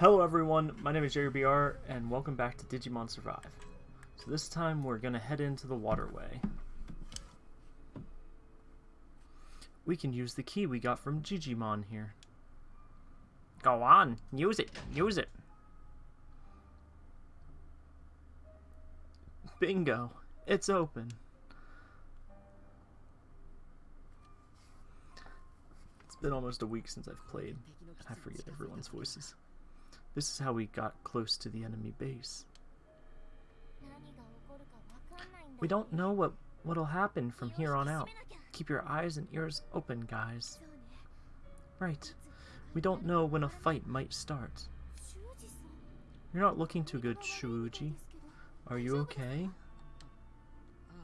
Hello everyone, my name is JRBR, and welcome back to Digimon Survive. So this time we're gonna head into the waterway. We can use the key we got from Jijimon here. Go on, use it, use it. Bingo, it's open. It's been almost a week since I've played, I forget everyone's voices. This is how we got close to the enemy base. We don't know what what'll happen from here on out. Keep your eyes and ears open, guys. Right. We don't know when a fight might start. You're not looking too good, Shuji. Are you okay?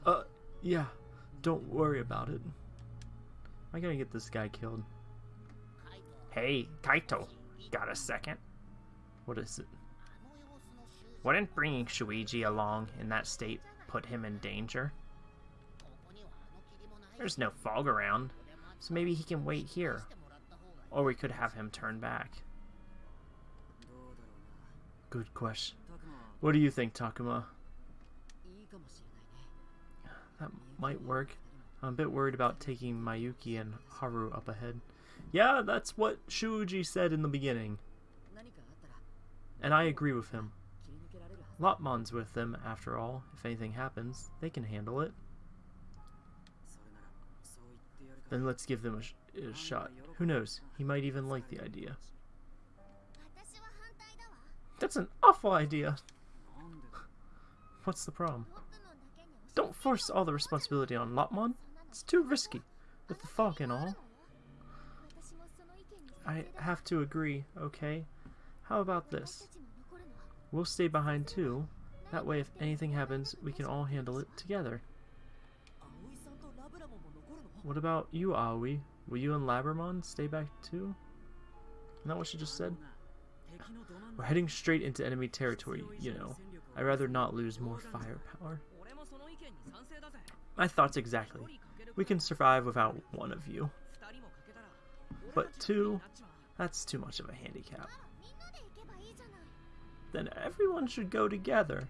Uh, yeah. Don't worry about it. I gotta get this guy killed. Hey, Kaito. Got a second? What is it? Wouldn't bringing Shuichi along in that state put him in danger? There's no fog around, so maybe he can wait here. Or we could have him turn back. Good question. What do you think, Takuma? That might work. I'm a bit worried about taking Mayuki and Haru up ahead. Yeah, that's what Shuji said in the beginning. And I agree with him. Lopmon's with them, after all. If anything happens, they can handle it. Then let's give them a, sh a shot. Who knows, he might even like the idea. That's an awful idea! What's the problem? Don't force all the responsibility on Lopmon. It's too risky, with the fog and all. I have to agree, okay? How about this? We'll stay behind too. That way if anything happens, we can all handle it together. What about you, Aoi? Will you and Labramon stay back too? Isn't that what she just said? We're heading straight into enemy territory, you know. I'd rather not lose more firepower. My thoughts exactly. We can survive without one of you. But two, that's too much of a handicap. Then everyone should go together.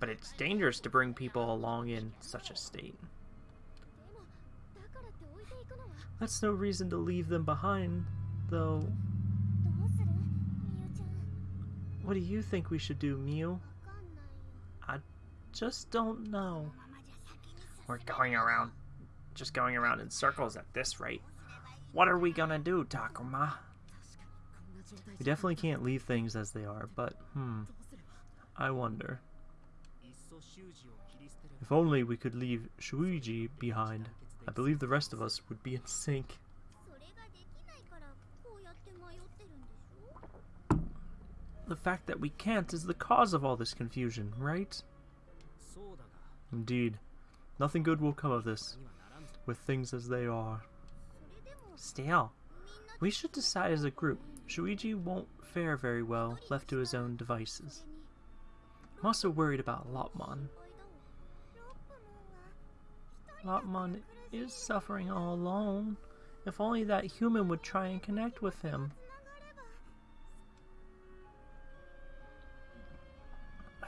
But it's dangerous to bring people along in such a state. That's no reason to leave them behind, though. What do you think we should do, Miu? I just don't know. We're going around, just going around in circles at this rate. What are we gonna do, Takuma? We definitely can't leave things as they are, but, hmm, I wonder. If only we could leave Shuuji behind, I believe the rest of us would be in sync. The fact that we can't is the cause of all this confusion, right? Indeed. Nothing good will come of this, with things as they are. Still, we should decide as a group. Shuichi won't fare very well left to his own devices. I'm also worried about Lopmon. Lopmon is suffering all alone. If only that human would try and connect with him.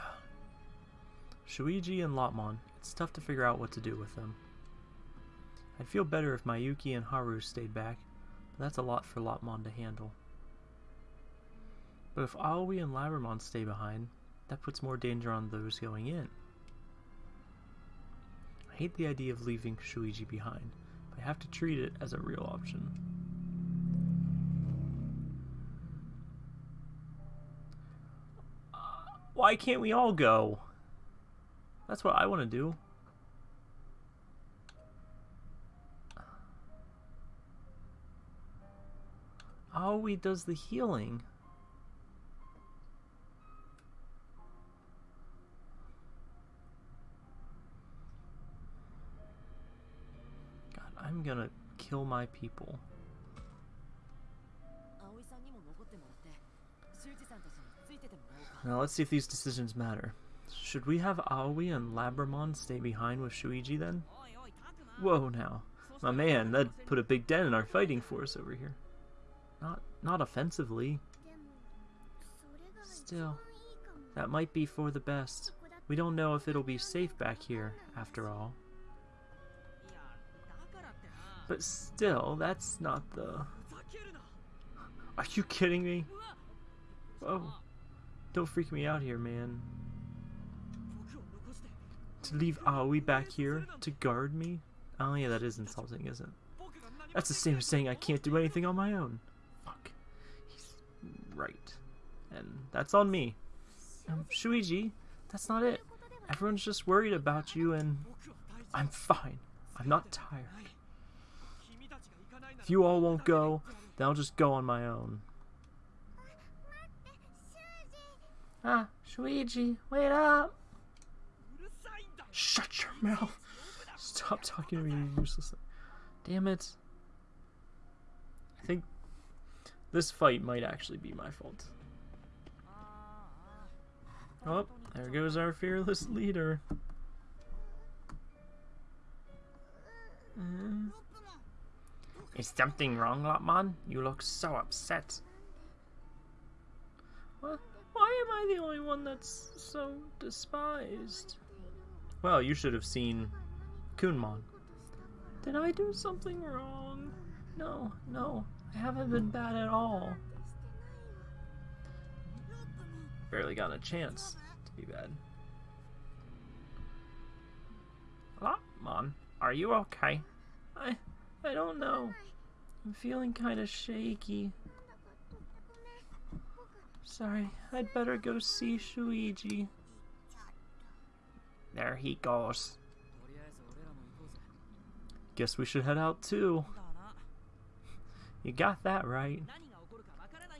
Shuuji and Lopmon, it's tough to figure out what to do with them. I'd feel better if Mayuki and Haru stayed back, but that's a lot for Lopmon to handle. But if Aoi and Labramon stay behind, that puts more danger on those going in. I hate the idea of leaving Shuuji behind, but I have to treat it as a real option. Uh, why can't we all go? That's what I want to do. Aoi does the healing. God, I'm gonna kill my people. Now let's see if these decisions matter. Should we have Aoi and Labramon stay behind with Shuuji then? Whoa now. My man, that put a big dent in our fighting force over here. Not not offensively. Still, that might be for the best. We don't know if it'll be safe back here, after all. But still, that's not the... Are you kidding me? Oh, don't freak me out here, man. To leave Aoi back here to guard me? Oh yeah, that is insulting, isn't it? That's the same as saying I can't do anything on my own. Fuck. He's right. And that's on me. Um, Shuuji, that's not it. Everyone's just worried about you and I'm fine. I'm not tired. If you all won't go, then I'll just go on my own. Ah, Shuuji, wait up! Shut your mouth! Stop talking to me uselessly. Damn it. I think this fight might actually be my fault. Oh, there goes our fearless leader. Uh, is something wrong, Lopmon? You look so upset. Why am I the only one that's so despised? Well, you should have seen Kunemon. Did I do something wrong? No, no, I haven't been bad at all. Barely got a chance to be bad. Lopmon, are you okay? I, I don't know. I'm feeling kind of shaky. Sorry, I'd better go see Shuuji. There he goes. Guess we should head out too. You got that right.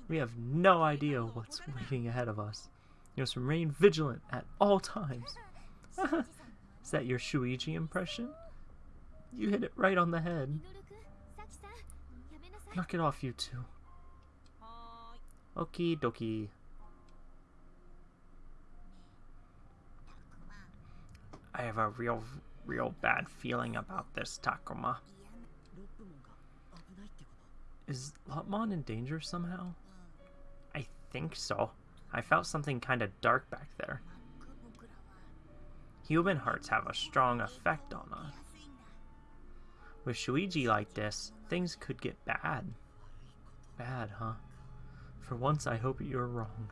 We have no idea what's waiting ahead of us. You must remain vigilant at all times. Is that your Shuuji impression? You hit it right on the head. Knock it off, you two. Okie dokie. I have a real, real bad feeling about this, Takuma. Is Lopmon in danger somehow? I think so. I felt something kind of dark back there. Human hearts have a strong effect on us. With Shuuji like this, things could get bad. Bad, huh? For once, I hope you're wrong.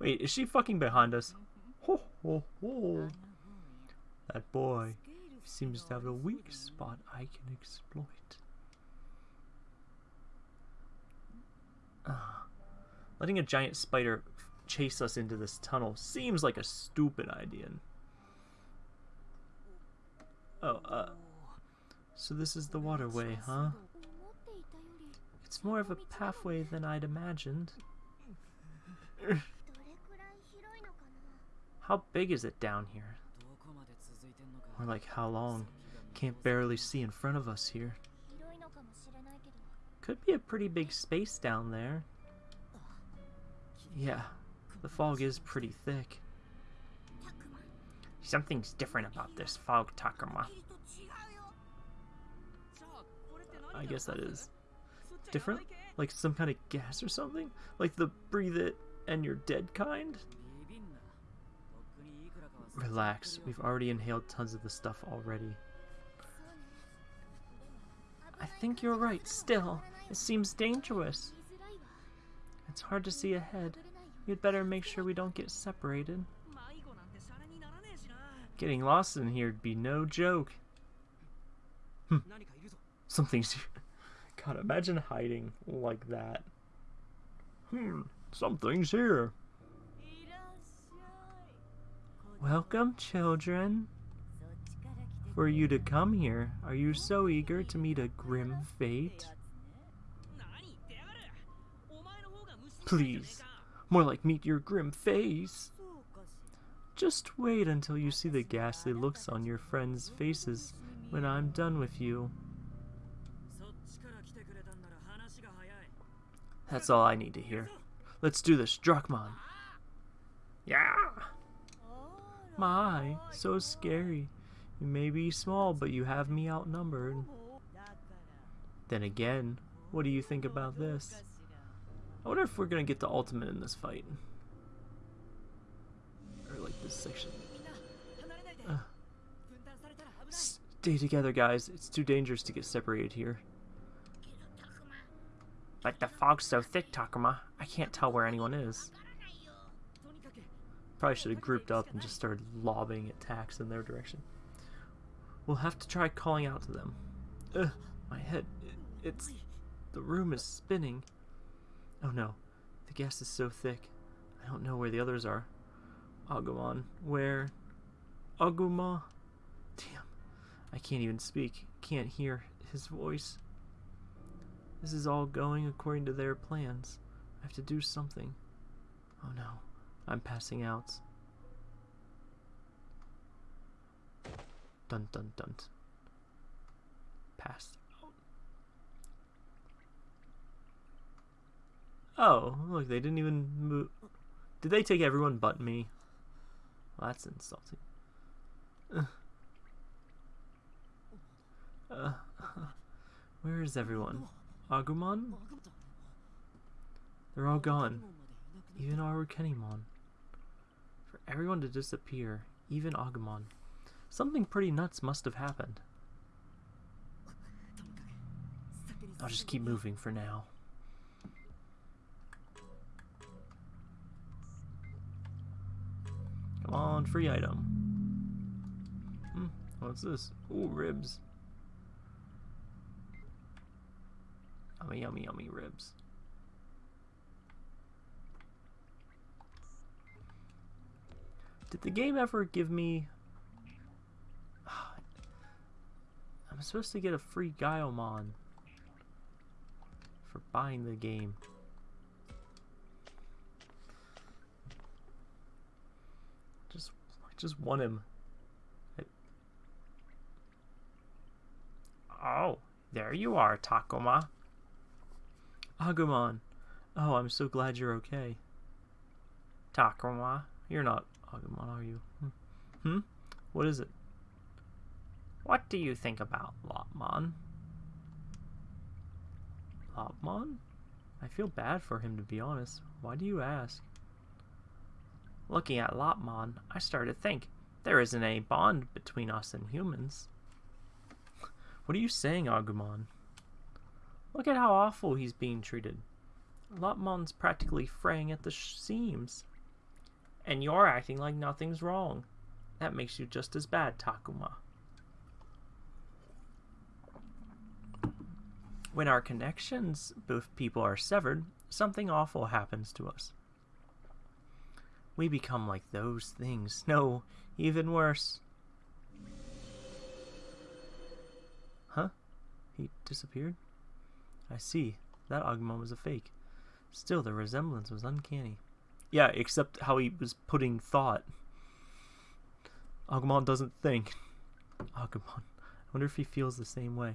Wait, is she fucking behind us? Ho ho ho! That boy seems to have a weak spot I can exploit. Ah, letting a giant spider chase us into this tunnel seems like a stupid idea. Oh, uh, so this is the waterway, huh? It's more of a pathway than I'd imagined. How big is it down here? Or like how long? Can't barely see in front of us here. Could be a pretty big space down there. Yeah, the fog is pretty thick. Something's different about this fog, Takuma. I guess that is different? Like some kind of gas or something? Like the breathe it and you're dead kind? Relax, we've already inhaled tons of the stuff already. I think you're right, still. It seems dangerous. It's hard to see ahead. You'd better make sure we don't get separated. Getting lost in here'd be no joke. Hmm. Something's here. God, imagine hiding like that. Hmm, something's here. Welcome, children. For you to come here, are you so eager to meet a grim fate? Please, more like meet your grim face. Just wait until you see the ghastly looks on your friends' faces when I'm done with you. That's all I need to hear. Let's do this, Druckmann. Yeah! My, so scary. You may be small, but you have me outnumbered. Then again, what do you think about this? I wonder if we're gonna get the ultimate in this fight. Or like this section. Uh, stay together, guys. It's too dangerous to get separated here. But the fog's so thick, Takuma. I can't tell where anyone is. Probably should have grouped up and just started lobbing attacks in their direction. We'll have to try calling out to them. Ugh, my head. It, it's... The room is spinning. Oh no. The gas is so thick. I don't know where the others are. Agumon. Where? Aguma? Damn. I can't even speak. Can't hear his voice. This is all going according to their plans. I have to do something. Oh no. I'm passing out. Dun dun dun. Passed Oh, look, they didn't even move. Did they take everyone but me? Well, that's insulting. Uh, where is everyone? Agumon? They're all gone. Even Arukenimon. For everyone to disappear, even Agumon. Something pretty nuts must have happened. I'll just keep moving for now. On, free item. Hmm, what's this? Ooh, ribs. Yummy, yummy, yummy ribs. Did the game ever give me... I'm supposed to get a free Gaiomon for buying the game. Just, I just want him. Oh, there you are, Takuma. Agumon. Oh, I'm so glad you're okay. Takuma, you're not Agumon, are you? Hmm. hmm? What is it? What do you think about Lopmon? Lopmon? I feel bad for him, to be honest. Why do you ask? Looking at Lopmon, I started to think, there isn't any bond between us and humans. What are you saying, Agumon? Look at how awful he's being treated. Lopmon's practically fraying at the seams. And you're acting like nothing's wrong. That makes you just as bad, Takuma. When our connections, both people are severed, something awful happens to us. We become like those things. No, even worse. Huh? He disappeared? I see. That Agumon was a fake. Still, the resemblance was uncanny. Yeah, except how he was putting thought. Agumon doesn't think. Agumon. I wonder if he feels the same way.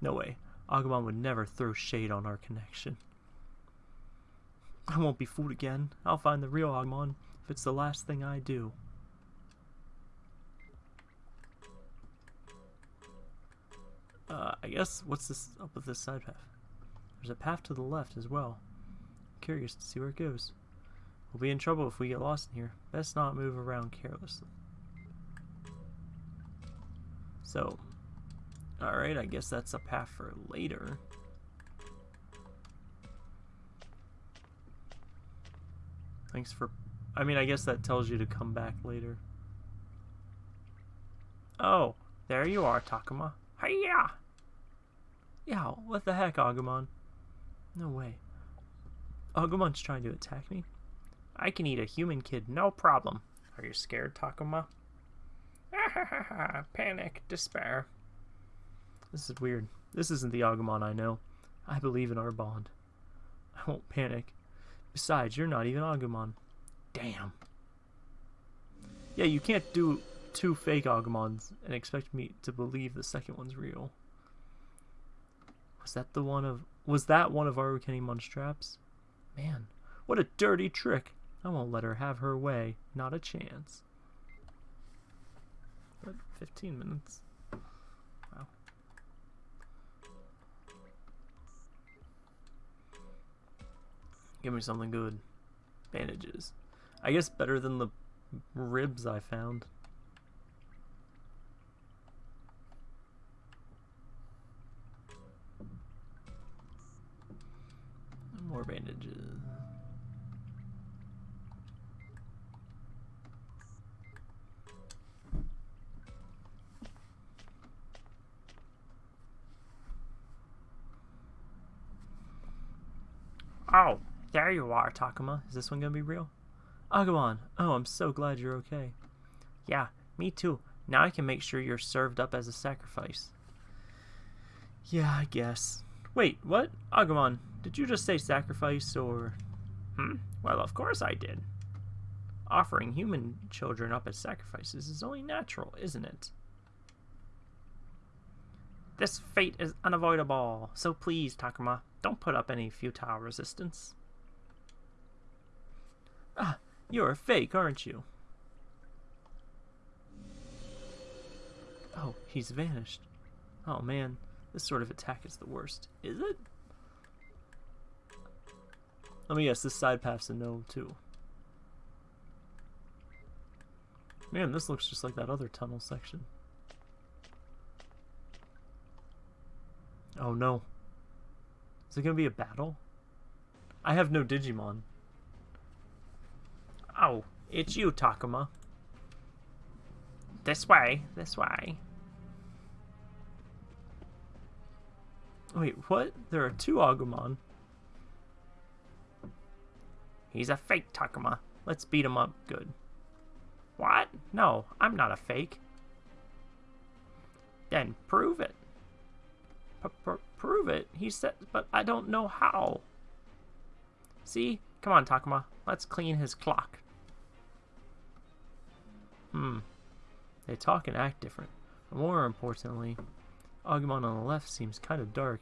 No way. Agumon would never throw shade on our connection. I won't be fooled again. I'll find the real Agumon it's the last thing I do. Uh, I guess, what's this up with this side path? There's a path to the left as well. curious to see where it goes. We'll be in trouble if we get lost in here. Best not move around carelessly. So, alright, I guess that's a path for later. Thanks for... I mean, I guess that tells you to come back later. Oh, there you are, Takuma. Hiya! Yeah, what the heck, Agumon? No way. Agumon's trying to attack me? I can eat a human kid, no problem. Are you scared, Takuma? Panic, despair. This is weird. This isn't the Agumon I know. I believe in our bond. I won't panic. Besides, you're not even Agumon. Damn. Yeah, you can't do two fake Agumons and expect me to believe the second one's real. Was that the one of... Was that one of Arukeni traps? Man, what a dirty trick. I won't let her have her way. Not a chance. But 15 minutes? Wow. Give me something good. Bandages. I guess better than the ribs I found. More bandages. Oh, there you are, Takuma. Is this one gonna be real? Agumon, oh, I'm so glad you're okay. Yeah, me too. Now I can make sure you're served up as a sacrifice. Yeah, I guess. Wait, what? Agumon, did you just say sacrifice or... Hmm? Well, of course I did. Offering human children up as sacrifices is only natural, isn't it? This fate is unavoidable, so please, Takuma, don't put up any futile resistance. Ah, you're a fake, aren't you? Oh, he's vanished. Oh man, this sort of attack is the worst. Is it? Oh, Let me guess, this side path's a no, too. Man, this looks just like that other tunnel section. Oh no. Is it gonna be a battle? I have no Digimon. Oh, it's you, Takuma. This way, this way. Wait, what? There are two Agumon. He's a fake Takuma. Let's beat him up good. What? No, I'm not a fake. Then prove it. P -p prove it? He said, but I don't know how. See? Come on, Takuma. Let's clean his clock. Hmm. They talk and act different. More importantly, Agumon on the left seems kind of dark.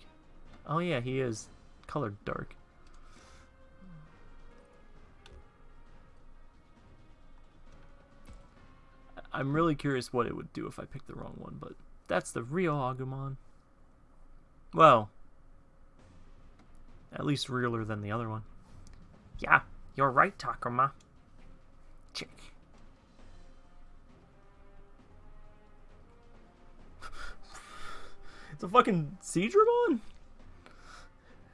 Oh yeah, he is colored dark. I'm really curious what it would do if I picked the wrong one, but that's the real Agumon. Well, at least realer than the other one. Yeah, you're right, Takuma. Check. It's a fucking Seadramon?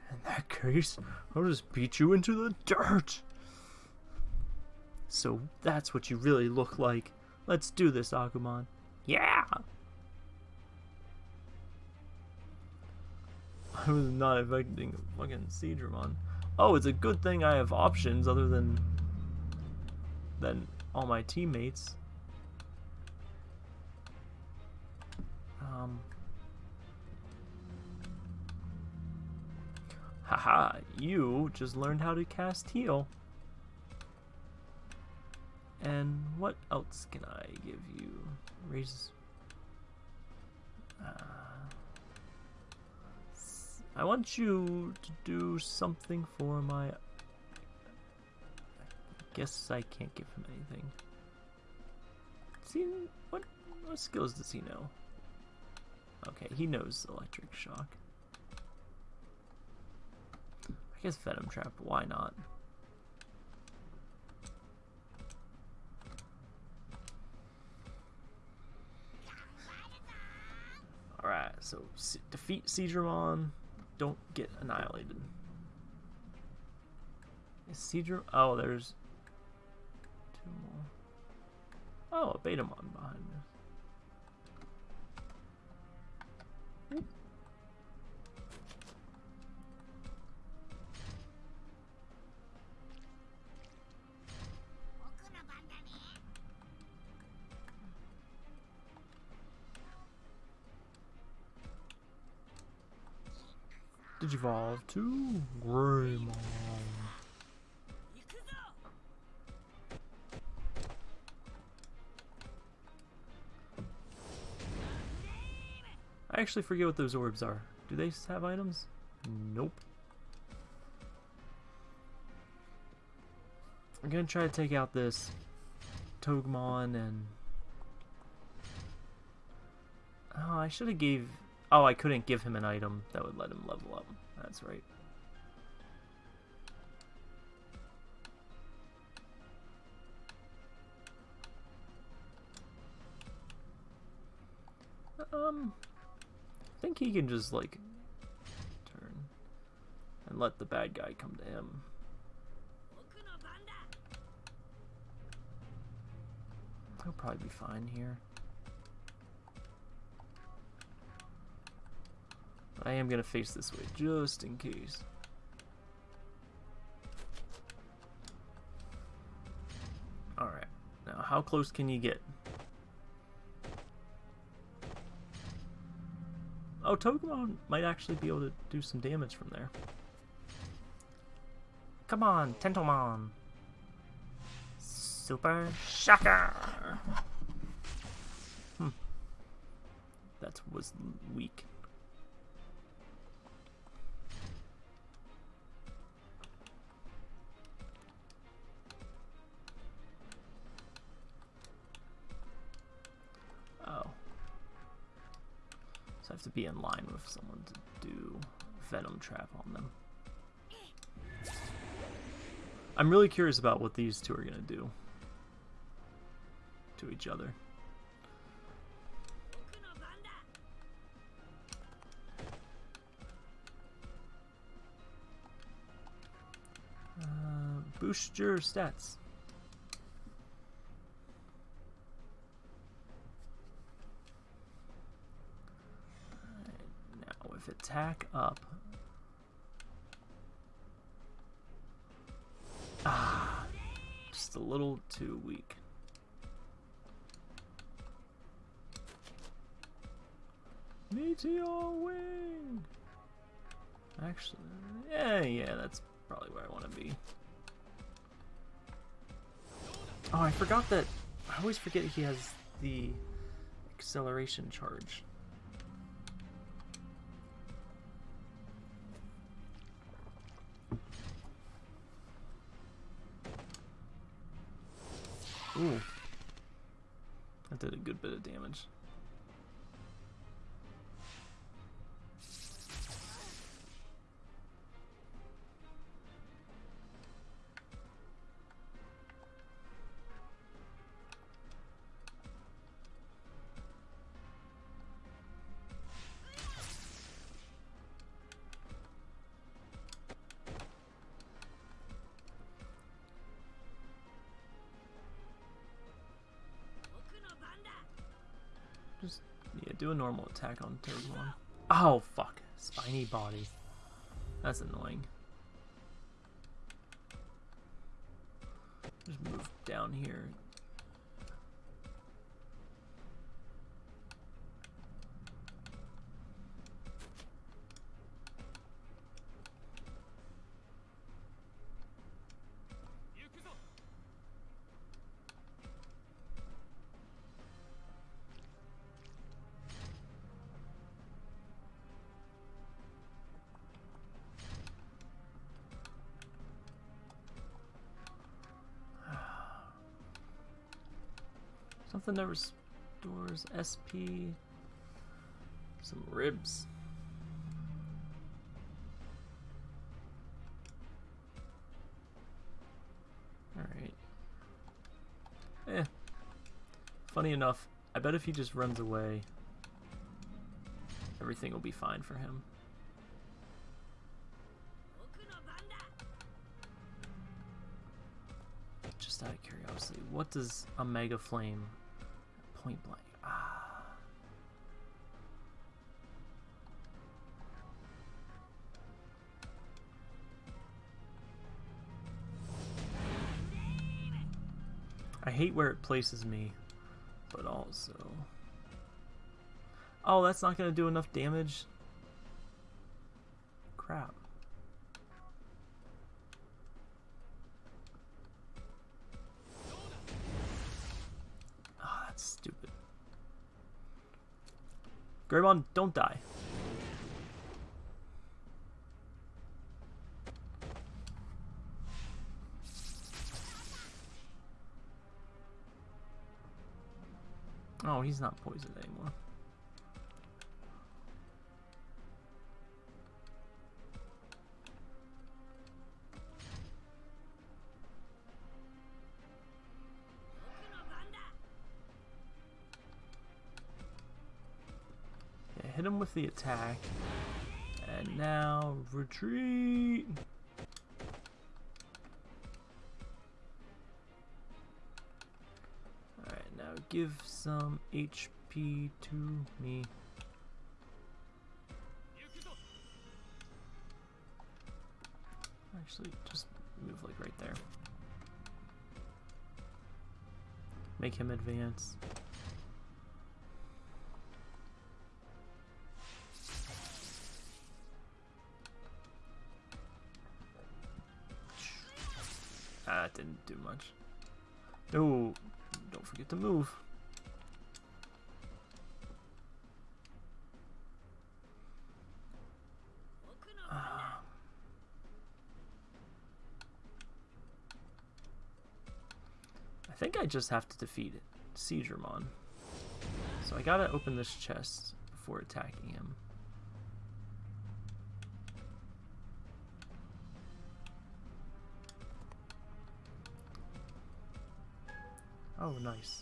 In that case, I'll just beat you into the dirt. So that's what you really look like. Let's do this, Agumon. Yeah! I was not expecting fucking Seadramon. Oh, it's a good thing I have options other than than all my teammates. Um. Haha, you just learned how to cast heal. And what else can I give you? Raise. Uh, I want you to do something for my... I guess I can't give him anything. See, what, what skills does he know? Okay, he knows electric shock. I guess Venom Trap, why not? Alright, so defeat Seadramon don't get annihilated. Is Seadra? Oh, there's two more. Oh, a Betamon behind this. Digivolve to Greymon. I actually forget what those orbs are. Do they have items? Nope. I'm gonna try to take out this Togemon and... Oh, I should have gave Oh, I couldn't give him an item that would let him level up. That's right. Um, I think he can just, like, turn and let the bad guy come to him. He'll probably be fine here. I am going to face this way, just in case. Alright, now how close can you get? Oh, Togemon might actually be able to do some damage from there. Come on, Tentomon! Super Shocker! Hmm. That was weak. To be in line with someone to do Venom Trap on them. I'm really curious about what these two are going to do to each other. Uh, boost your stats. Attack up. Ah, just a little too weak. Meteor wing. Actually, yeah, yeah, that's probably where I want to be. Oh, I forgot that. I always forget he has the acceleration charge. Ooh. That did a good bit of damage. Do a normal attack on third one. Oh, fuck. Spiny body. That's annoying. Just move down here. Something that restores SP. Some ribs. Alright. Eh. Funny enough, I bet if he just runs away, everything will be fine for him. Just out of curiosity, what does a Mega Flame point blank? Ah. I hate where it places me, but also... Oh, that's not going to do enough damage? Crap. Greymon, don't die. Oh, he's not poisoned anymore. With the attack. And now retreat. Alright, now give some HP to me. Actually, just move like right there. Make him advance. Don't to move. Ah. I think I just have to defeat it. Seigermon. So I gotta open this chest before attacking him. Oh, nice.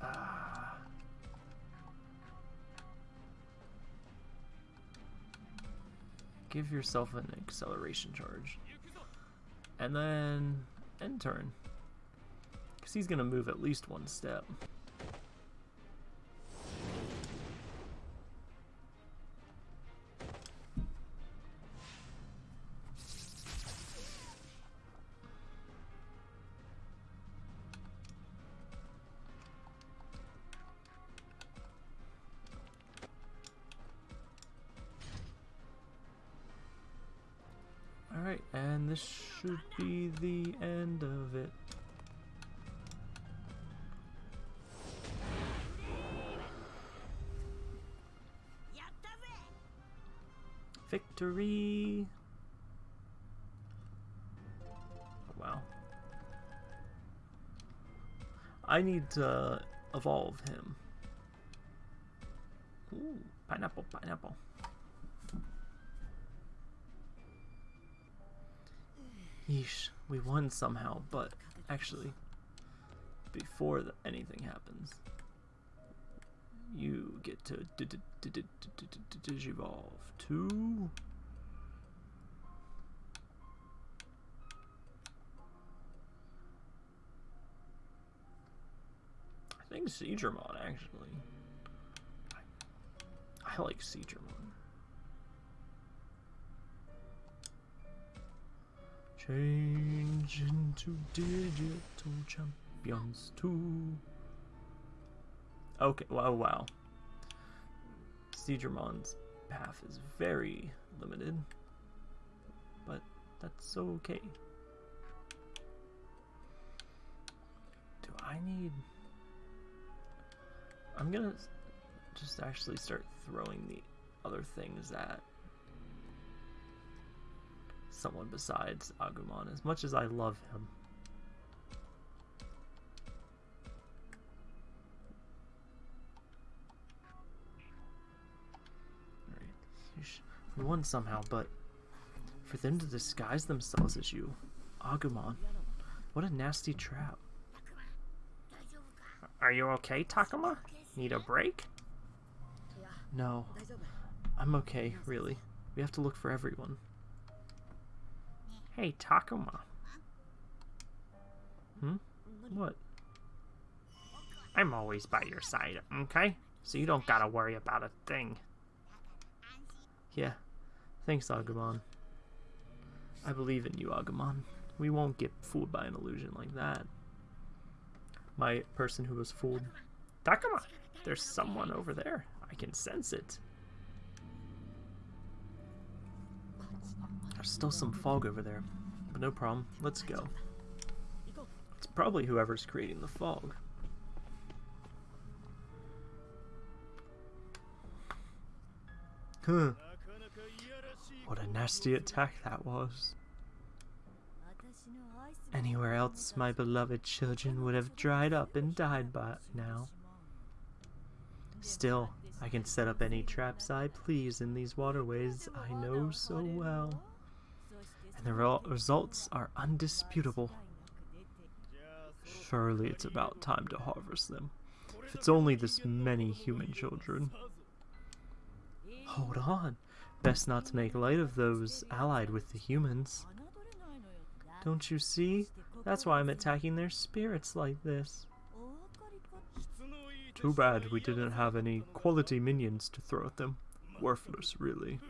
Ah. Give yourself an acceleration charge. And then end turn. Because he's going to move at least one step. I need to evolve him. Ooh, pineapple, pineapple. Yeesh, we won somehow, but actually, before the, anything happens, you get to digivolve to. Think Seigermon actually. I, I like Seigermon. Change into digital champions too. Okay, oh, wow, wow. Seigermon's path is very limited, but that's okay. Do I need... I'm gonna just actually start throwing the other things at someone besides Agumon, as much as I love him. We won somehow, but for them to disguise themselves as you, Agumon, what a nasty trap. Are you okay, Takuma? Need a break? No, I'm okay, really. We have to look for everyone. Hey, Takuma. Hmm? What? I'm always by your side, okay? So you don't gotta worry about a thing. Yeah. Thanks, Agumon. I believe in you, Agumon. We won't get fooled by an illusion like that. My person who was fooled. Takuma! There's someone over there. I can sense it. There's still some fog over there, but no problem. Let's go. It's probably whoever's creating the fog. Huh. What a nasty attack that was. Anywhere else, my beloved children would have dried up and died by now. Still, I can set up any traps I please in these waterways I know so well. And the results are undisputable. Surely it's about time to harvest them. If it's only this many human children. Hold on. Best not to make light of those allied with the humans. Don't you see? That's why I'm attacking their spirits like this. Too bad we didn't have any quality minions to throw at them. Worthless, really.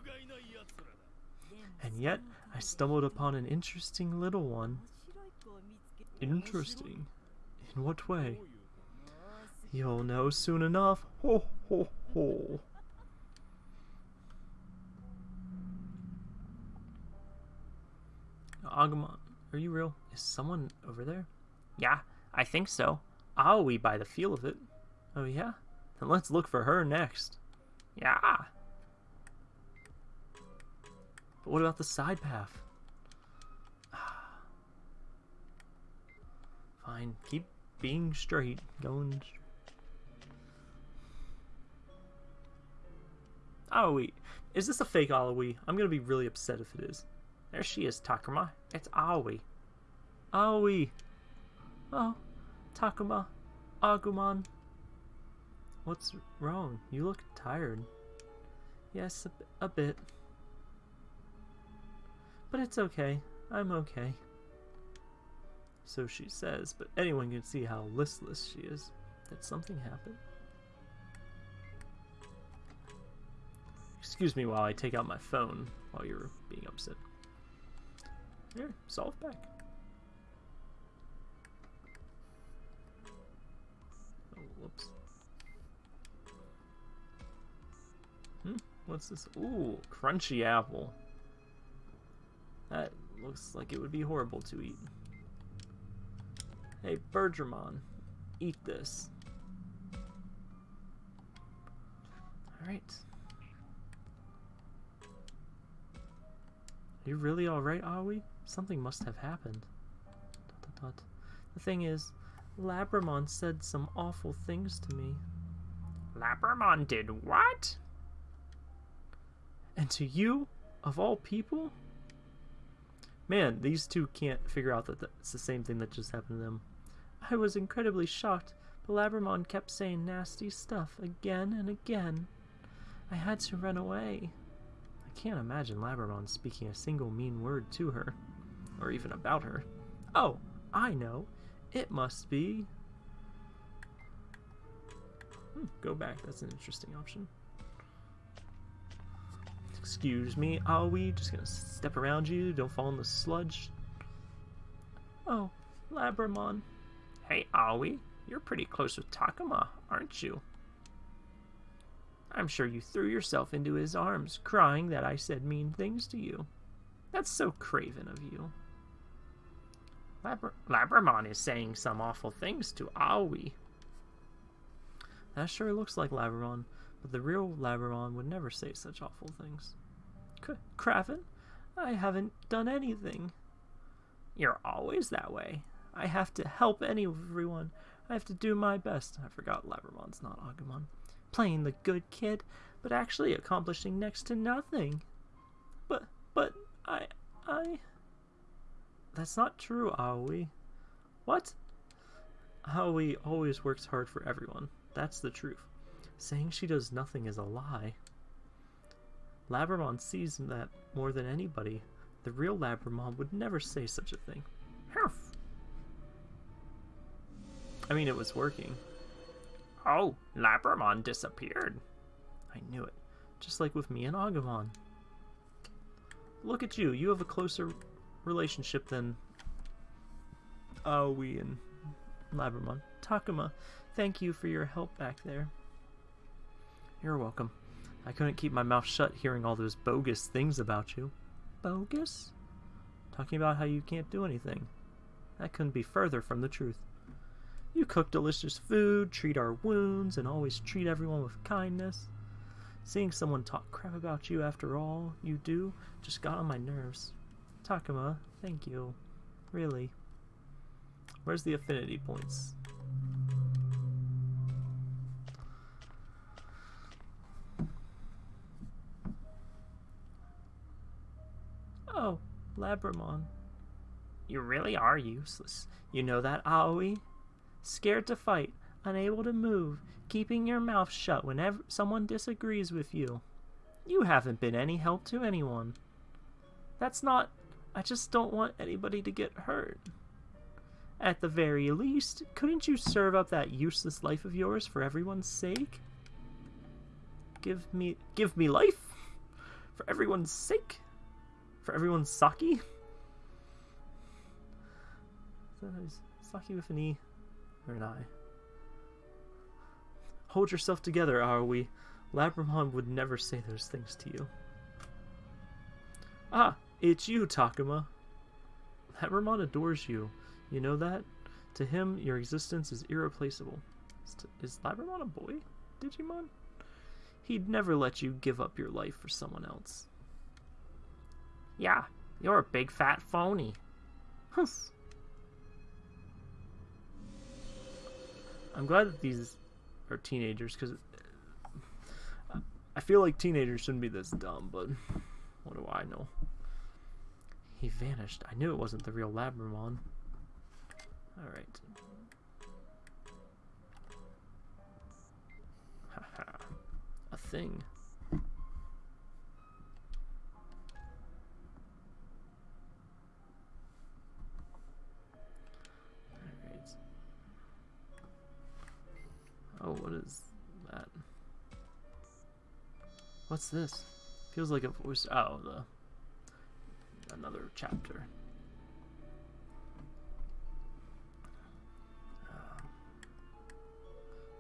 And yet, I stumbled upon an interesting little one. Interesting? In what way? You'll know soon enough. Ho ho ho. Agumon, are you real? Is someone over there? Yeah, I think so. Aoi by the feel of it. Oh yeah? Then let's look for her next. Yeah. But what about the side path? Fine, keep being straight, going. straight. Oh, Aoi, is this a fake Aoi? I'm gonna be really upset if it is. There she is, Takuma. It's Aoi. Aoi. Oh, Takuma. Agumon. What's wrong? You look tired. Yes, a, bit. But it's okay. I'm okay. So she says, but anyone can see how listless she is. Did something happen? Excuse me while I take out my phone while you're being upset. Here, solve back. What's this? Ooh, crunchy apple. That looks like it would be horrible to eat. Hey, Birdramon, eat this. Alright. Are you really alright, Aoi? Something must have happened. Dot, dot, dot. The thing is, Labramon said some awful things to me. Labramon did what? And to you, of all people? Man, these two can't figure out that it's the same thing that just happened to them. I was incredibly shocked, but Labramon kept saying nasty stuff again and again. I had to run away. I can't imagine Labramon speaking a single mean word to her, or even about her. Oh, I know. It must be... Hmm, go back, that's an interesting option. Excuse me, are we just gonna step around you? Don't fall in the sludge. Oh, Labramon. Hey, Aoi, you're pretty close with Takuma, aren't you? I'm sure you threw yourself into his arms, crying that I said mean things to you. That's so craven of you. Labr Labramon is saying some awful things to Aoi. That sure looks like Labramon, but the real Labramon would never say such awful things. C Craven, I haven't done anything. You're always that way. I have to help everyone. I have to do my best. I forgot Labramon's not Agumon. Playing the good kid, but actually accomplishing next to nothing. But, but, I, I... That's not true, Aoi. What? Aoi always works hard for everyone. That's the truth. Saying she does nothing is a lie. Labramon sees that more than anybody. The real Labramon would never say such a thing. Humph. I mean, it was working. Oh, Labramon disappeared. I knew it. Just like with me and Agumon. Look at you. You have a closer relationship than uh, Aoi and Labramon. Takuma, thank you for your help back there. You're welcome. I couldn't keep my mouth shut hearing all those bogus things about you. Bogus? Talking about how you can't do anything. That couldn't be further from the truth. You cook delicious food, treat our wounds, and always treat everyone with kindness. Seeing someone talk crap about you after all you do just got on my nerves. Takuma, thank you. Really. Where's the affinity points? Oh, Labramon. You really are useless. You know that, Aoi? scared to fight, unable to move, keeping your mouth shut whenever someone disagrees with you. You haven't been any help to anyone. That's not. I just don't want anybody to get hurt. At the very least, couldn't you serve up that useless life of yours for everyone's sake? Give me. Give me life? For everyone's sake? For everyone's sake? Sake with an E or an I. Hold yourself together, Aoi. Labramon would never say those things to you. Ah, it's you, Takuma. Labramon adores you. You know that? To him, your existence is irreplaceable. Is, is Labramon a boy? Digimon? He'd never let you give up your life for someone else. Yeah, you're a big fat phony. I'm glad that these are teenagers because I feel like teenagers shouldn't be this dumb, but what do I know? He vanished. I knew it wasn't the real Labramon. Alright. Haha. A thing. What is that? What's this? Feels like a voice. Oh, the another chapter. Uh,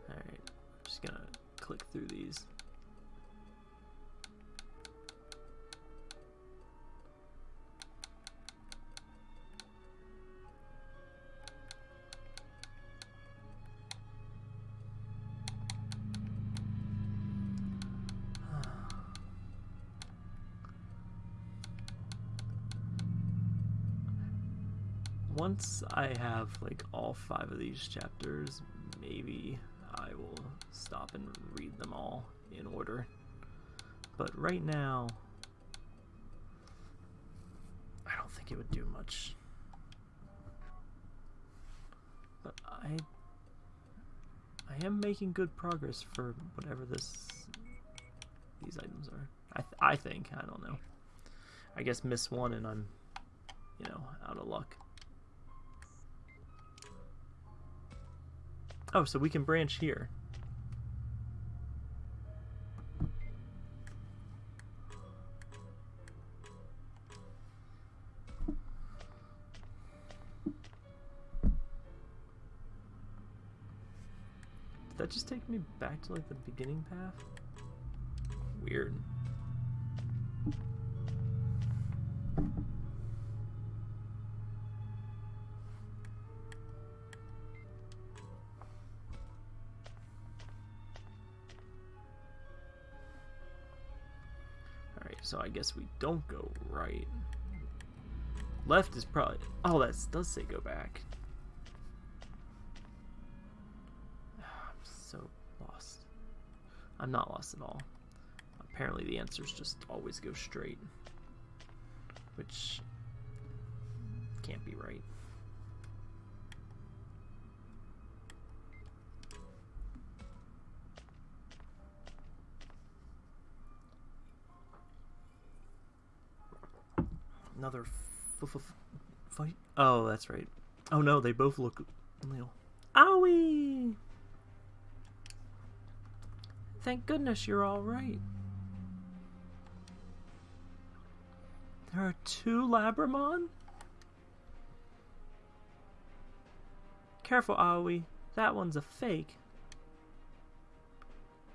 all right, just gonna click through these. Once I have like all five of these chapters, maybe I will stop and read them all in order. But right now, I don't think it would do much. But I I am making good progress for whatever this these items are. I th I think, I don't know. I guess miss one and I'm, you know, out of luck. Oh, so we can branch here. Did that just take me back to like the beginning path? Weird. Guess we don't go right. Left is probably... Oh, that does say go back. I'm so lost. I'm not lost at all. Apparently the answers just always go straight. Which can't be right. Another fight? Oh, that's right. Oh no, they both look real. Owie! Thank goodness you're all right. There are two Labramon? Careful, Aoi. That one's a fake.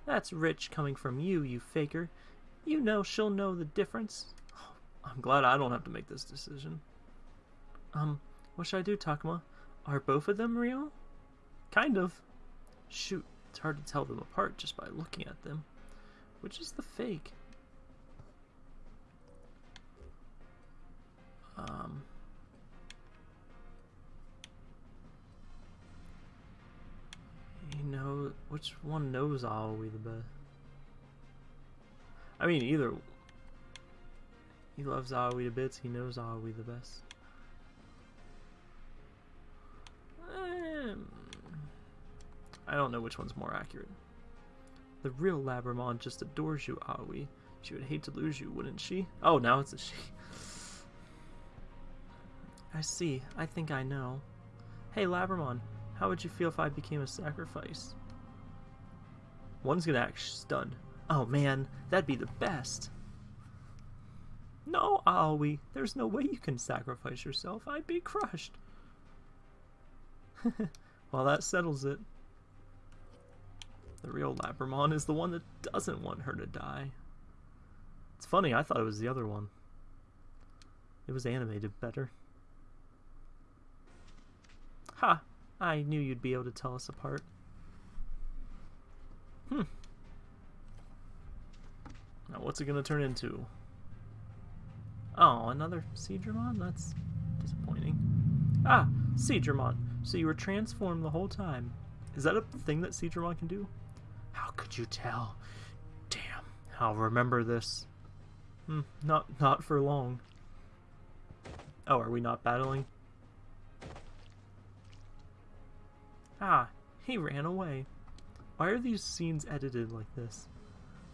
That's rich coming from you, you faker. You know she'll know the difference. I'm glad I don't have to make this decision. Um, what should I do, Takuma? Are both of them real? Kind of. Shoot, it's hard to tell them apart just by looking at them. Which is the fake? Um... You know, which one knows Aoi the best? I mean, either he loves Aoi to bits. He knows Aoi the best. Um, I don't know which one's more accurate. The real Labramon just adores you, Aoi. She would hate to lose you, wouldn't she? Oh, now it's a she. I see. I think I know. Hey, Labramon, how would you feel if I became a sacrifice? One's gonna act stunned. Oh man, that'd be the best. No, Aoi, there's no way you can sacrifice yourself. I'd be crushed. well, that settles it. The real Labramon is the one that doesn't want her to die. It's funny, I thought it was the other one. It was animated better. Ha! I knew you'd be able to tell us apart. Hmm. Now what's it gonna turn into? Oh, another Seadramon? That's disappointing. Ah, Seadramon. So you were transformed the whole time. Is that a thing that Seadramon can do? How could you tell? Damn, I'll remember this. Hmm, not, not for long. Oh, are we not battling? Ah, he ran away. Why are these scenes edited like this?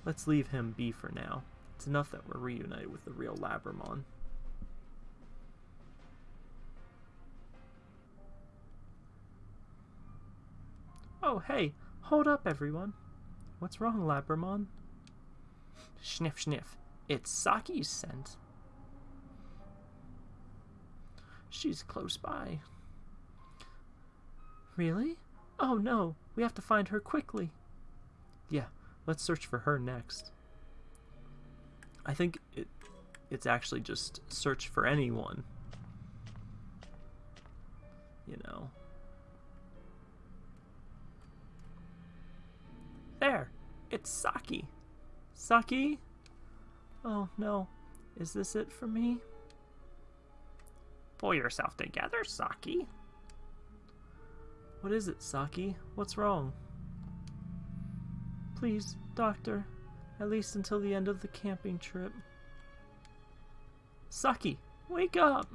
Let's leave him be for now. It's enough that we're reunited with the real Labramon. Oh, hey, hold up, everyone. What's wrong, Labramon? Sniff, sniff. It's Saki's scent. She's close by. Really? Oh no, we have to find her quickly. Yeah, let's search for her next. I think it it's actually just search for anyone. You know. There! It's Saki! Saki? Oh no. Is this it for me? Pull yourself together, Saki. What is it, Saki? What's wrong? Please, Doctor. At least until the end of the camping trip. Saki, wake up!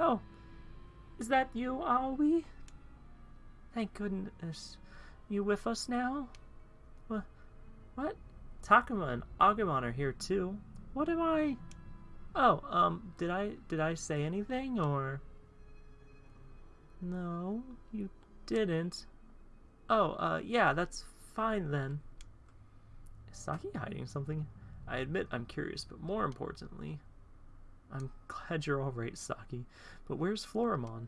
Oh, is that you, Aoi? Thank goodness. You with us now? What? What? Takuma and Agumon are here too. What am I? Oh, um, did I did I say anything or? No, you didn't. Oh, uh, yeah, that's fine then. Saki hiding something? I admit I'm curious, but more importantly, I'm glad you're alright, Saki. But where's Floramon?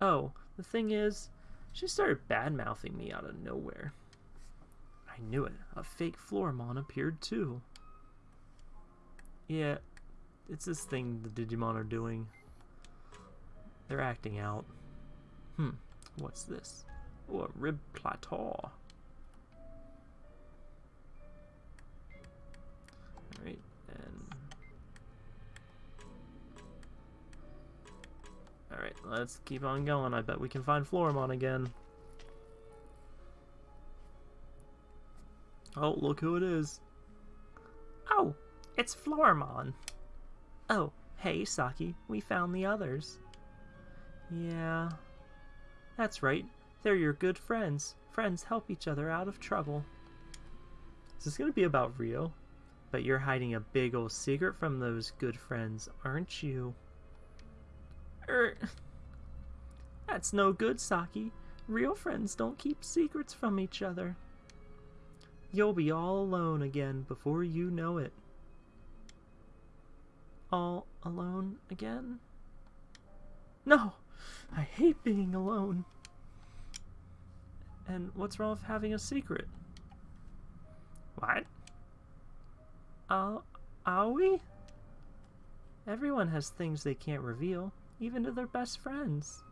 Oh, the thing is, she started bad-mouthing me out of nowhere. I knew it. A fake Floramon appeared too. Yeah, it's this thing the Digimon are doing. They're acting out. Hmm, what's this? Oh, a rib plateau. Alright, and... Alright, let's keep on going. I bet we can find Floramon again. Oh, look who it is. Oh, it's Floramon. Oh, hey, Saki, we found the others. Yeah, that's right. They're your good friends. Friends help each other out of trouble. Is this going to be about Ryo? But you're hiding a big old secret from those good friends, aren't you? Er, that's no good, Saki. Real friends don't keep secrets from each other. You'll be all alone again before you know it. All alone again? No! I hate being alone. And what's wrong with having a secret? What? Uh, are we? Everyone has things they can't reveal, even to their best friends.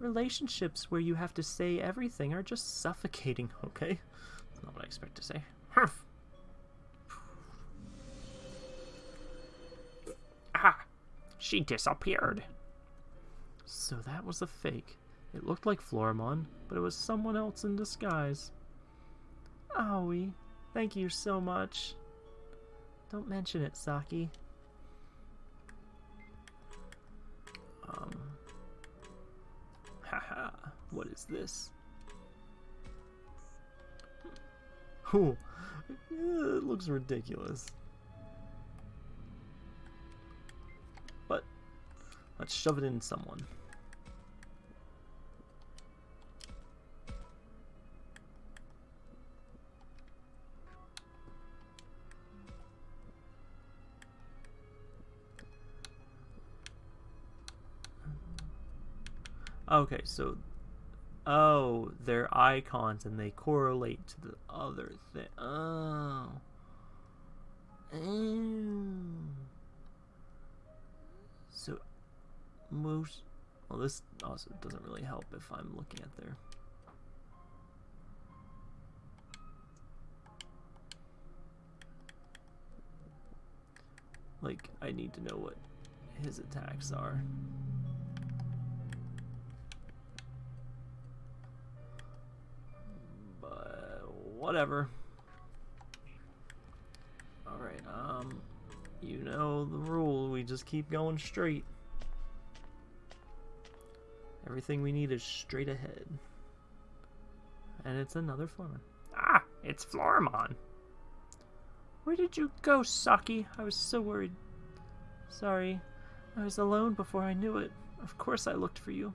Relationships where you have to say everything are just suffocating, okay? That's not what I expect to say. Ah, she disappeared. So that was a fake. It looked like Floramon, but it was someone else in disguise. Aoi, Thank you so much. Don't mention it, Saki. Um. Haha, what is this? Ooh, it looks ridiculous. But, let's shove it in someone. Okay, so oh, they're icons and they correlate to the other thing. Oh. So most well this also doesn't really help if I'm looking at their like I need to know what his attacks are. Whatever. Alright, um, you know the rule, we just keep going straight. Everything we need is straight ahead. And it's another Floramon. Ah, it's Floramon. Where did you go, Saki? I was so worried. Sorry, I was alone before I knew it. Of course I looked for you.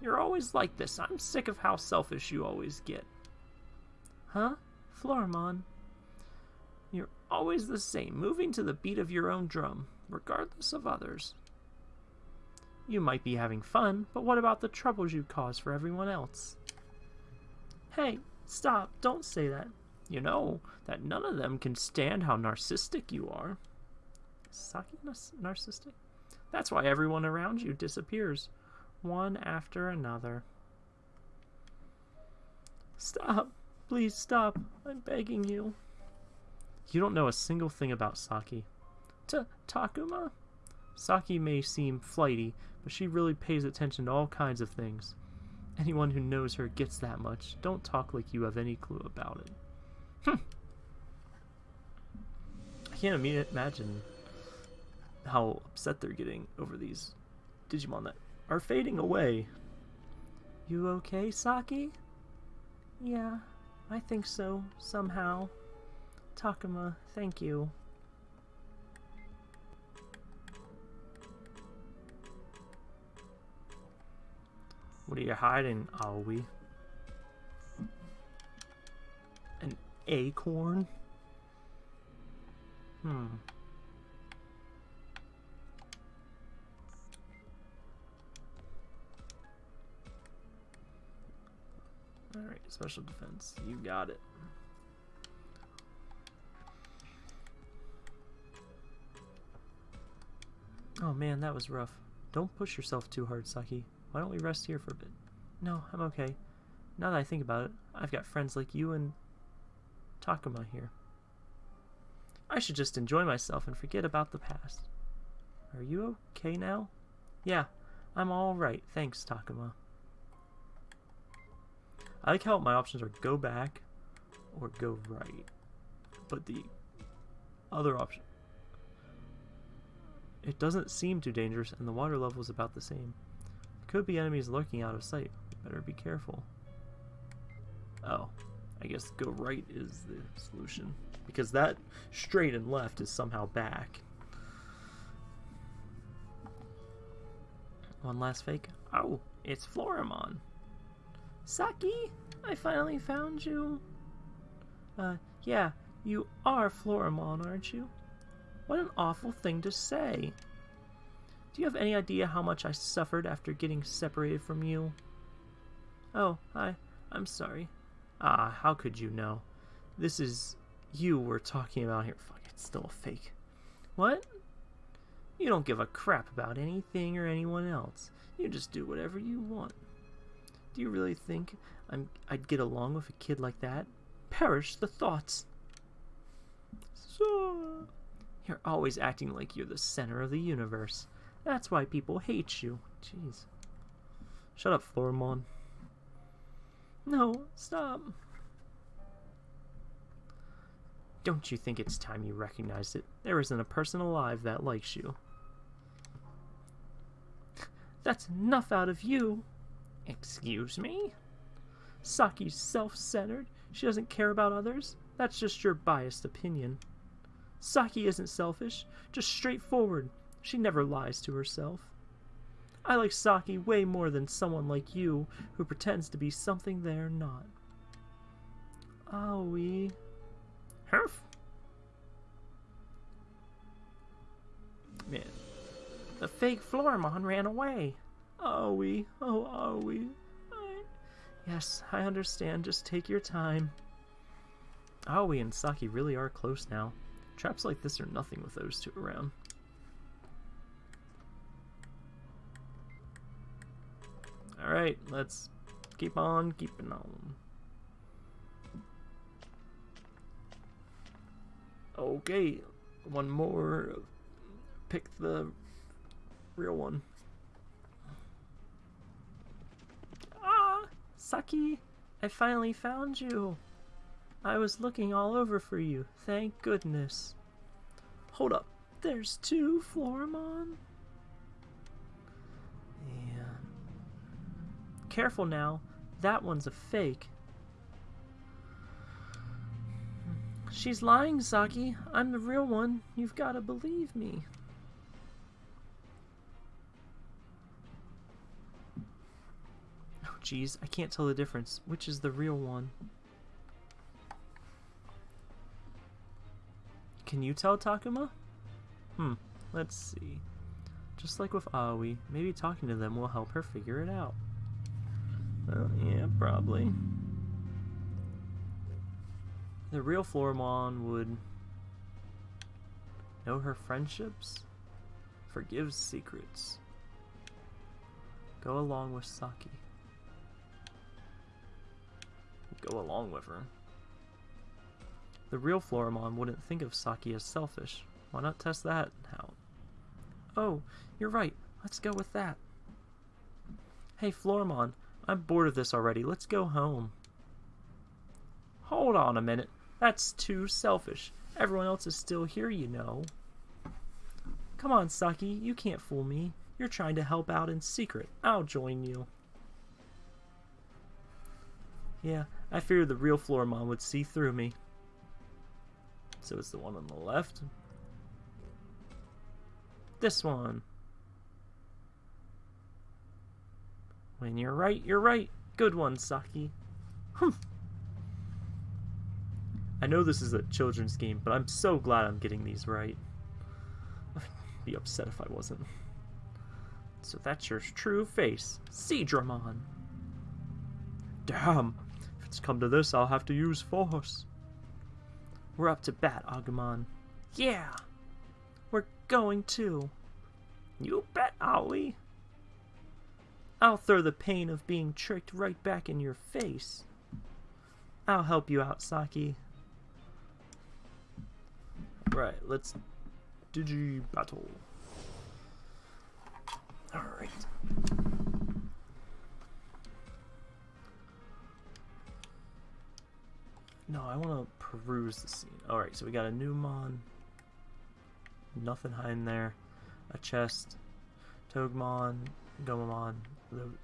You're always like this. I'm sick of how selfish you always get. Huh? Floramon? You're always the same, moving to the beat of your own drum, regardless of others. You might be having fun, but what about the troubles you cause for everyone else? Hey, stop, don't say that. You know that none of them can stand how narcissistic you are. Saki narcissistic? That's why everyone around you disappears, one after another. Stop. Please stop. I'm begging you. You don't know a single thing about Saki. T Takuma? Saki may seem flighty, but she really pays attention to all kinds of things. Anyone who knows her gets that much. Don't talk like you have any clue about it. Hm. I can't imagine how upset they're getting over these Digimon that are fading away. You okay, Saki? Yeah, I think so, somehow. Takuma, thank you. What are you hiding, Aoi? An acorn? Hmm. Alright, special defense. You got it. Oh man, that was rough. Don't push yourself too hard, Saki. Why don't we rest here for a bit? No, I'm okay. Now that I think about it, I've got friends like you and Takuma here. I should just enjoy myself and forget about the past. Are you okay now? Yeah, I'm alright. Thanks, Takuma. I like how my options are go back or go right. But the other option... It doesn't seem too dangerous and the water level is about the same. Could be enemies lurking out of sight. Better be careful. Oh, I guess go right is the solution. Because that straight and left is somehow back. One last fake. Oh, it's Floramon. Saki, I finally found you. Uh, yeah, you are Floramon, aren't you? What an awful thing to say. Do you have any idea how much I suffered after getting separated from you? Oh, I, I'm sorry. Ah, how could you know? This is you we're talking about here. Fuck, it's still a fake. What? You don't give a crap about anything or anyone else. You just do whatever you want. Do you really think I'm, I'd get along with a kid like that? Perish the thoughts. So, you're always acting like you're the center of the universe. That's why people hate you. Jeez. Shut up, Floramon. No, stop. Don't you think it's time you recognized it? There isn't a person alive that likes you. That's enough out of you. Excuse me? Saki's self-centered. She doesn't care about others? That's just your biased opinion. Saki isn't selfish, just straightforward. She never lies to herself. I like Saki way more than someone like you who pretends to be something they're not. Aoi. Herf. Man. The fake Floramon ran away. Aoi. Oh, Aoi. I... Yes, I understand. Just take your time. Ah, Aoi and Saki really are close now. Traps like this are nothing with those two around. Alright, let's keep on keeping on. Okay, one more. Pick the real one. Ah, Saki, I finally found you. I was looking all over for you, thank goodness. Hold up, there's two Floramon? Yeah. Careful now, that one's a fake. She's lying, Saki. I'm the real one. You've got to believe me. Jeez. I can't tell the difference. Which is the real one? Can you tell, Takuma? Hmm. Let's see. Just like with Aoi, maybe talking to them will help her figure it out. Well, yeah, probably. The real Floramon would know her friendships, forgive secrets, go along with Saki. Go along with her. The real Floramon wouldn't think of Saki as selfish. Why not test that out? Oh, you're right. Let's go with that. Hey, Floramon, I'm bored of this already. Let's go home. Hold on a minute. That's too selfish. Everyone else is still here, you know. Come on, Saki, you can't fool me. You're trying to help out in secret. I'll join you. Yeah, I figured the real Floramon would see through me. So it's the one on the left. This one. When you're right, you're right. Good one, Saki. Humph. I know this is a children's game, but I'm so glad I'm getting these right. I'd be upset if I wasn't. So that's your true face, Seadramon. Damn, it's come to this, I'll have to use force. We're up to bat, Agumon. Yeah, we're going to. You bet, Aoi. I'll throw the pain of being tricked right back in your face. I'll help you out, Saki. Right, let's digi battle. Alright. No, I want to peruse the scene. Alright, so we got a new mon. Nothing hiding there. A chest. Togemon. Gomamon.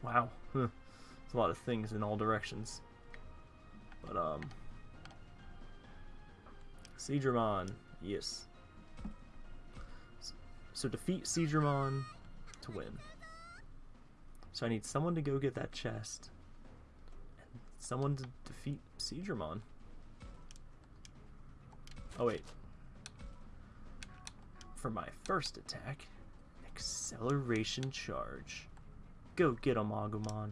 Wow. It's a lot of things in all directions. But, um... Seadramon. Yes. So defeat Seadramon to win. So I need someone to go get that chest. And someone to defeat Seadramon. Oh wait. For my first attack, acceleration charge. Go get him, Agumon.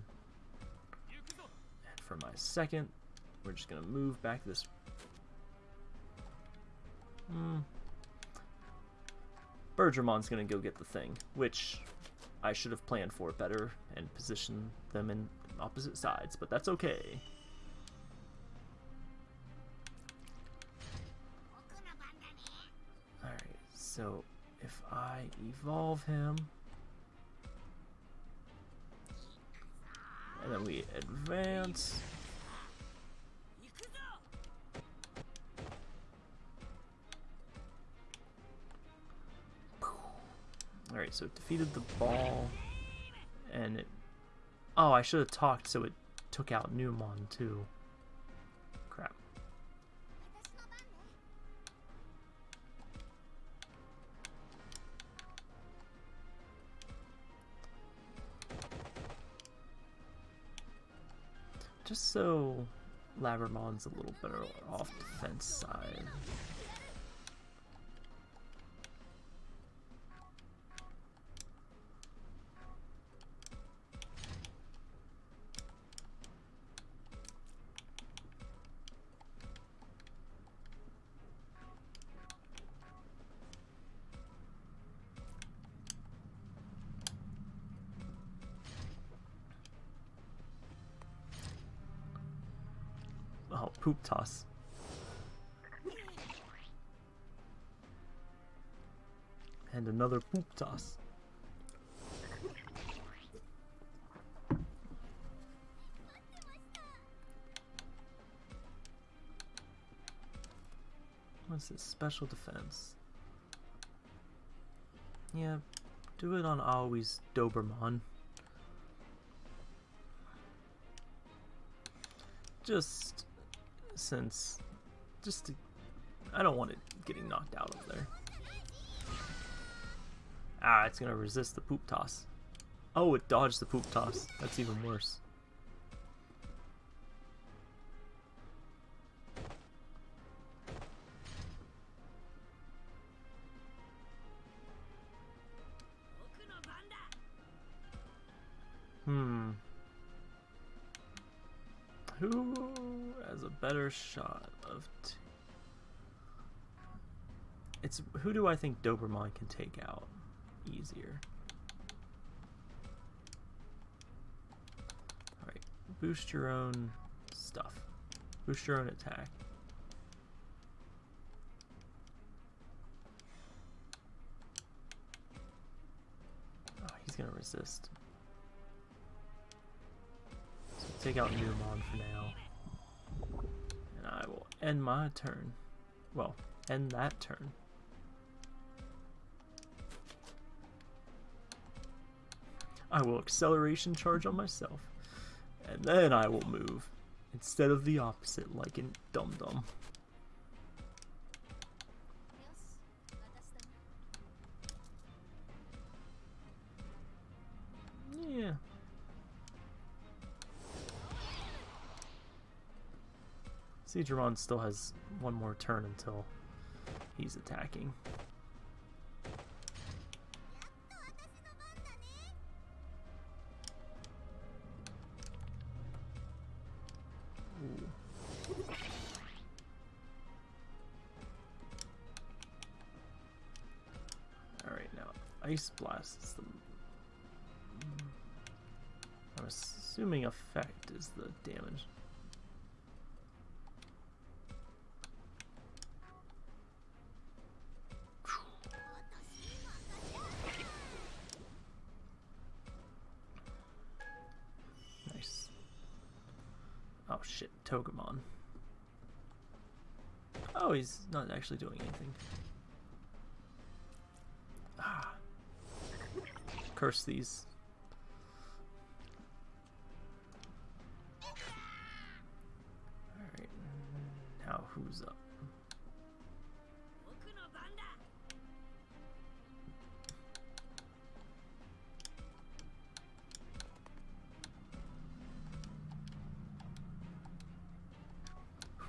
And for my second, we're just gonna move back this Hmm. Bergermon's gonna go get the thing, which I should have planned for better and positioned them in opposite sides, but that's okay. So if I evolve him, and then we advance, Alright, so it defeated the ball, and it... Oh, I should have talked so it took out Numon, too. Just so Labramon's a little better off defense side. Toss. And another poop toss. What's this? Special defense. Yeah, do it on Aoi's Dobermon. Just since just to, I don't want it getting knocked out of there. Ah, it's gonna resist the poop toss. Oh, it dodged the poop toss. That's even worse. Hmm. Who has a better shot of? It's who do I think Dobermon can take out easier? All right, boost your own stuff. Boost your own attack. Oh, he's gonna resist. So take out Numon for now. End my turn. Well, end that turn. I will acceleration charge on myself. And then I will move. Instead of the opposite, like in Dum Dum. Seadramon still has one more turn until he's attacking. Alright, now Ice Blast is the... I'm assuming effect is the damage. He's not actually doing anything. Ah. Curse these. Alright, now who's up?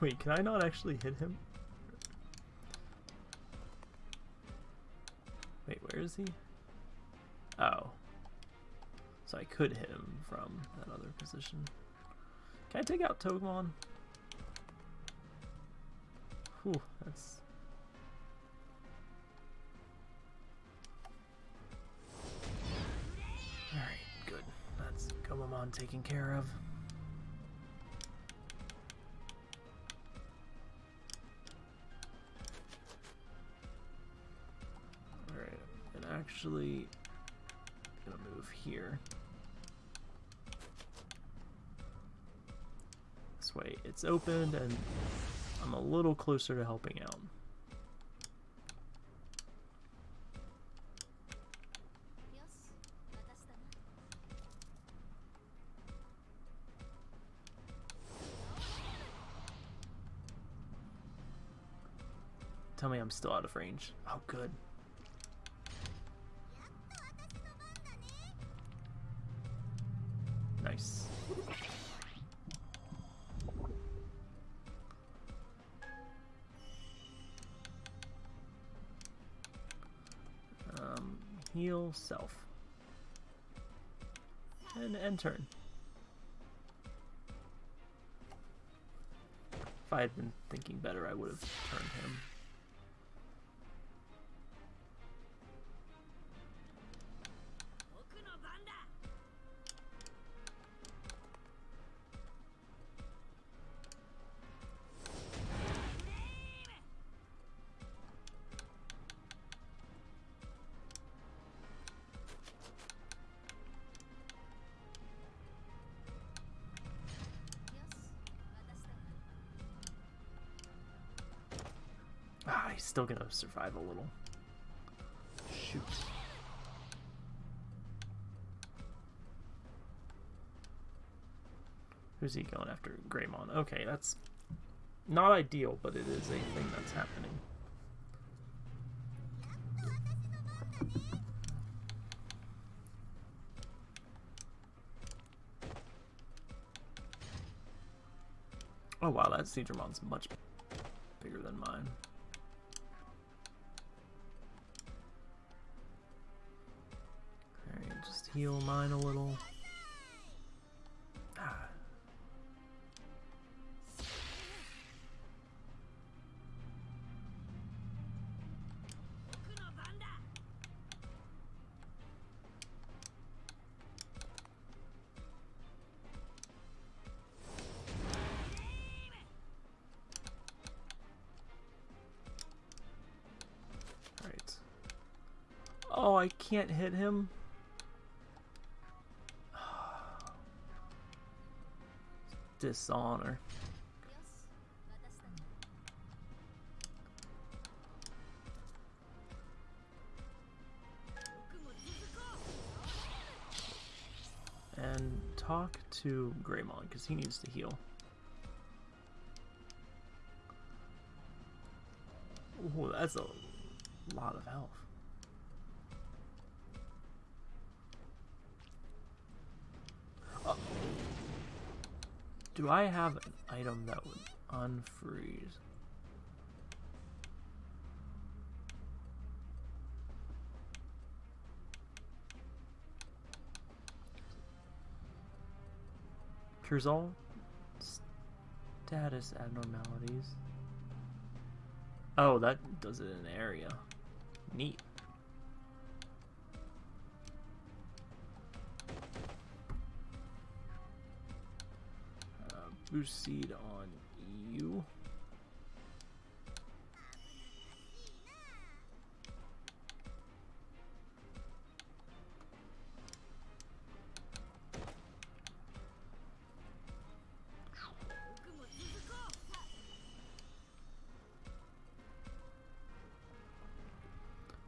Wait, can I not actually hit him? Is he? Oh. So I could hit him from that other position. Can I take out Togemon? Whew, that's... Alright, good. That's Gomamon taken care of. Actually gonna move here. This way it's opened and I'm a little closer to helping out. Tell me I'm still out of range. Oh, good. And end turn. If I had been thinking better, I would have turned him. He's still gonna survive a little. Shoot. Who's he going after? Greymon. Okay, that's not ideal, but it is a thing that's happening. Oh wow, that Seadramon's much bigger than mine. Heal mine a little. Ah. Alright. Oh, I can't hit him. Dishonor. And talk to Greymon, because he needs to heal. Ooh, that's a lot of health. Do I have an item that would unfreeze? Cures all status abnormalities. Oh, that does it in an area. Neat. Seed on you.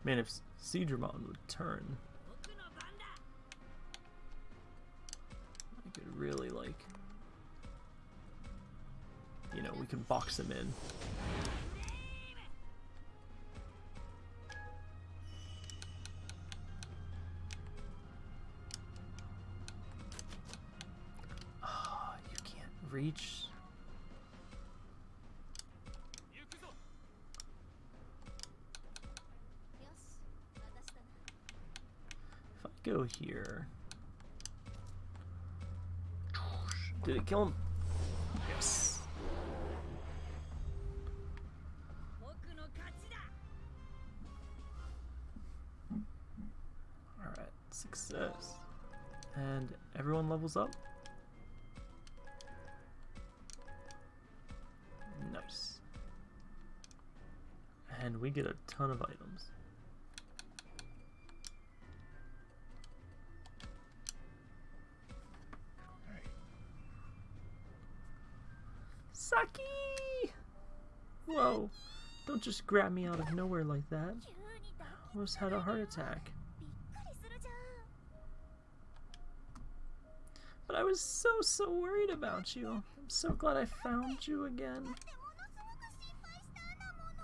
Man, if Seadramon would turn, we can box him in. Ah, you can't reach. If I go here. Did it kill him? Levels up? Nice. And we get a ton of items. Saki! Whoa, don't just grab me out of nowhere like that. I almost had a heart attack. But I was so, so worried about you. I'm so glad I found you again.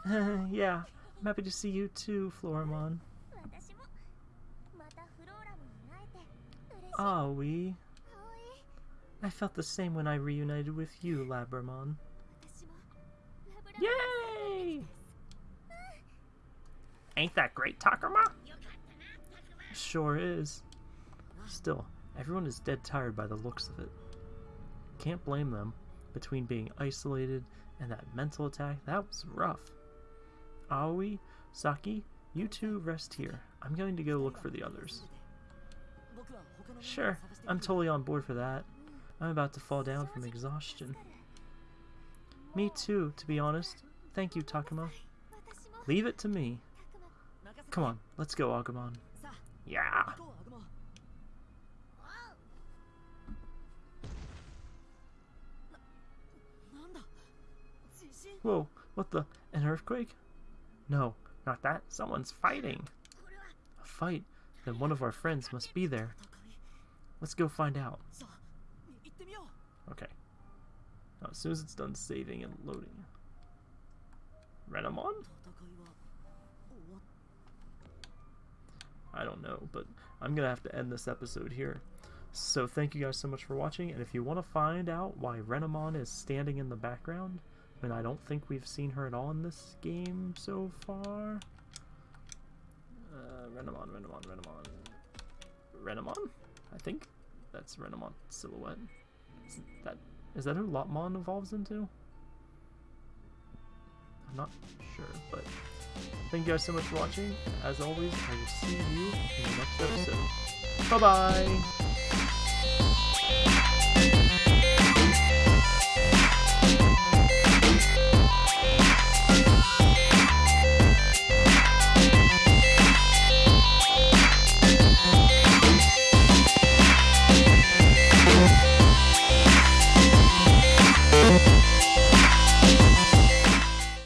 yeah, I'm happy to see you too, Floramon. Ah, we. I felt the same when I reunited with you, Labramon. Yay! Ain't that great, Takuma? Sure is. Still, everyone is dead tired by the looks of it. Can't blame them. Between being isolated and that mental attack, that was rough. Aoi, Saki, you two rest here. I'm going to go look for the others. Sure, I'm totally on board for that. I'm about to fall down from exhaustion. Me too, to be honest. Thank you, Takuma. Leave it to me. Come on, let's go, Agumon. Yeah. Whoa, what the? An earthquake? No, Not that. Someone's fighting. a fight. Then one of our friends must be there. Let's go find out. Okay. Now, as soon as it's done saving and loading. Renamon? I don't know, but I'm gonna have to end this episode here. So thank you guys so much for watching, and if you want to find out why Renamon is standing in the background, I don't think we've seen her at all in this game so far. Uh, Renamon, Renamon, Renamon, Renamon. I think that's Renamon silhouette. Is that is that who Lopmon evolves into? I'm not sure, but thank you guys so much for watching. As always, I will see you in the next episode. Bye bye.